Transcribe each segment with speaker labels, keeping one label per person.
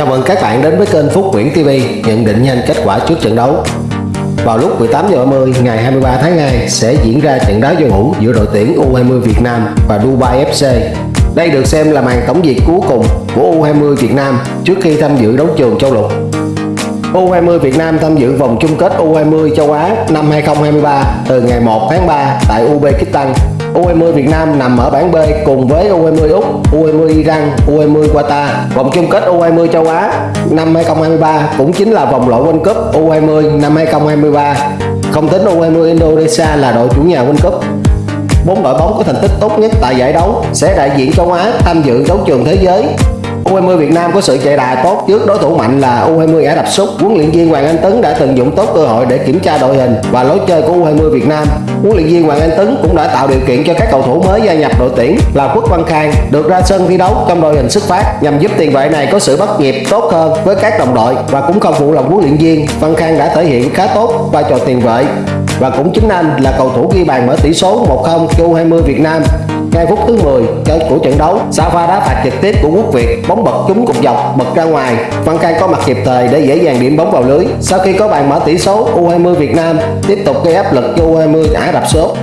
Speaker 1: Chào mừng các bạn đến với kênh Phúc Nguyễn TV nhận định nhanh kết quả trước trận đấu. Vào lúc 18 giờ 30 ngày 23 tháng 2 sẽ diễn ra trận đá giao hữu giữa đội tuyển U20 Việt Nam và Dubai FC. Đây được xem là màn tổng diệt cuối cùng của U20 Việt Nam trước khi tham dự đấu trường châu lục. U20 Việt Nam tham dự vòng chung kết U20 châu Á năm 2023 từ ngày 1 tháng 3 tại Uzbekistan U20 Việt Nam nằm ở bảng B cùng với U20 Úc, U20 Iran, U20 Qatar. Vòng chung kết U20 châu Á năm 2023 cũng chính là vòng loại World Cup U20 năm 2023. Không tính U20 Indonesia là đội chủ nhà World Cup. Bốn đội bóng có thành tích tốt nhất tại giải đấu sẽ đại diện châu Á tham dự đấu trường thế giới U20 Việt Nam có sự chạy đà tốt trước đối thủ mạnh là U20 Ả Rập Xúc. Huấn luyện viên Hoàng Anh Tấn đã tận dụng tốt cơ hội để kiểm tra đội hình và lối chơi của U20 Việt Nam. Huấn luyện viên Hoàng Anh Tấn cũng đã tạo điều kiện cho các cầu thủ mới gia nhập đội tuyển là Quốc Văn Khang được ra sân thi đấu trong đội hình xuất phát nhằm giúp tiền vệ này có sự bắt nhịp tốt hơn với các đồng đội và cũng không phụ lòng huấn luyện viên. Văn Khang đã thể hiện khá tốt vai trò tiền vệ và cũng chính anh là cầu thủ ghi bàn mở tỷ số 1-0 cho U20 Việt Nam ngay phút thứ 10 của trận đấu. Safa đá phạt trực tiếp của quốc việt, bóng bật trúng cục dọc, bật ra ngoài. Văn khang có mặt kịp thời để dễ dàng điểm bóng vào lưới. Sau khi có bàn mở tỷ số u20 việt nam tiếp tục gây áp lực cho u20 ả rập xốp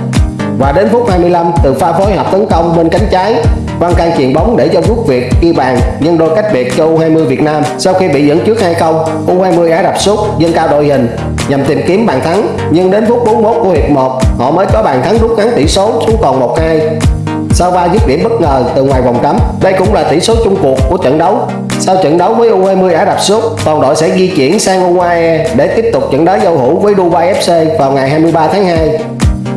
Speaker 1: và đến phút 25 từ pha phối hợp tấn công bên cánh trái Văn Can chuyền bóng để cho quốc Việt ghi bàn, nhân đôi cách biệt cho U20 Việt Nam. Sau khi bị dẫn trước 2-0 U20 Ả Rập sút, dâng cao đội hình, nhằm tìm kiếm bàn thắng. Nhưng đến phút 41 của hiệp 1 họ mới có bàn thắng rút ngắn tỷ số xuống còn 1-2 sau ba dứt điểm bất ngờ từ ngoài vòng cấm. Đây cũng là tỷ số chung cuộc của trận đấu. Sau trận đấu với U20 Ả Rập Xê Út, toàn đội sẽ di chuyển sang UAE để tiếp tục trận đấu giao hữu với Dubai FC vào ngày 23 tháng 2.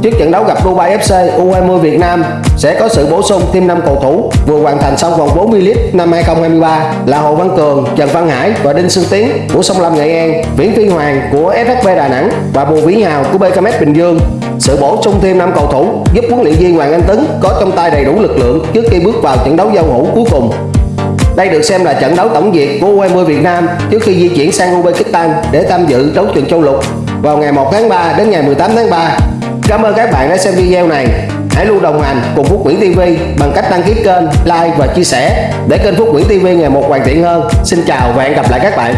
Speaker 1: Trước trận đấu gặp Dubai FC, U20 Việt Nam sẽ có sự bổ sung thêm 5 cầu thủ vừa hoàn thành xong vòng 40 lít năm 2023 là Hồ Văn Cường, Trần Văn Hải và Đinh Xuân Tiến của Sông Lam Nghệ An, Viễn Phi Hoàng của SHB Đà Nẵng và Bùi Vĩ Hào của BKM Bình Dương. Sự bổ sung thêm 5 cầu thủ giúp huấn luyện viên Hoàng Anh Tấn có trong tay đầy đủ lực lượng trước khi bước vào trận đấu giao hữu cuối cùng. Đây được xem là trận đấu tổng duyệt của U20 Việt Nam trước khi di chuyển sang Uzbekistan để tham dự đấu trường châu lục vào ngày 1 tháng 3 đến ngày 18 tháng 3 Cảm ơn các bạn đã xem video này. Hãy luôn đồng hành cùng Phúc Nguyễn TV bằng cách đăng ký kênh, like và chia sẻ để kênh Phúc Nguyễn TV ngày một hoàn thiện hơn. Xin chào và hẹn gặp lại các bạn.